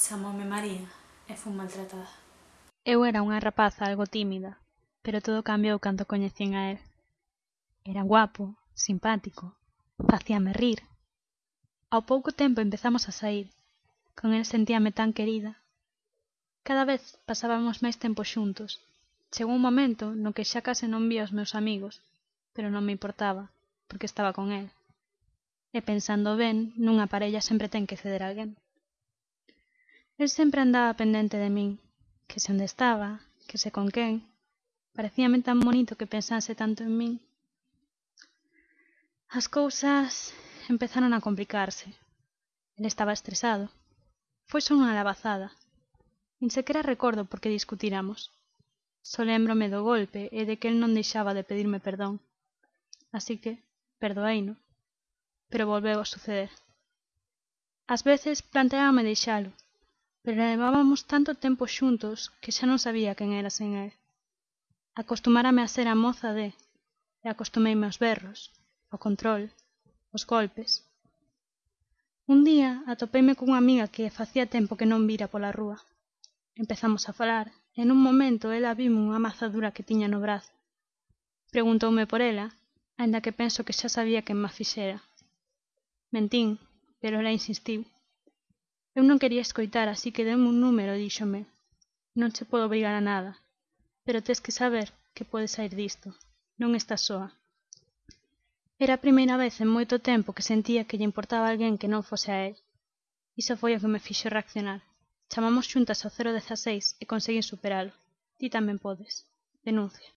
Chamoume María e fun maltratada. Eu era unha rapaza algo tímida, pero todo cambiou cando coñecín a él. Era guapo, simpático, facíame rir. Ao pouco tempo empezamos a sair. Con el sentíame tan querida. Cada vez pasábamos máis tempo xuntos. Chegou un momento no que xa case non vía os meus amigos, pero non me importaba, porque estaba con el. E pensando ben, nunha parella sempre ten que ceder a alguén el sempre andaba pendente de min que se onde estaba que se con quen parecíame tan bonito que pensase tanto en min as cousas empezaron a complicarse. El estaba estresado. Foi só unha labazada nin sequera recordo por que discutiramos. Só lembrome do golpe e de que el non deixaba de pedirme perdón. Así que perdoeino pero volveu a suceder. Ás veces planteábame deixalo pero levábamos tanto tempo xuntos que xa non sabía quen era sen el. Acostumárame a ser a moza de e acostumeime aos berros ao control aos golpes. Un día atopeime cunha amiga que facía tempo que non vira pola rúa. Empezamos a falar e nun momento ela vime unha mazadura que tiña no brazo. Preguntoume por ela aínda que penso que xa sabía quen ma fixera. Mentín pero ela insistiu. Eu non quería escoitar así que deme un número e díxome. Non che podo obrigar a nada pero tes que saber que podes saír disto. Non estás soa. Era a primeira vez en moito tempo que sentía que lle importaba alguén que non fose a el. Iso foi o que me fixo reaccionar. Chamamos xuntas ao 016 e conseguín superalo. Ti tamén podes. Denuncia.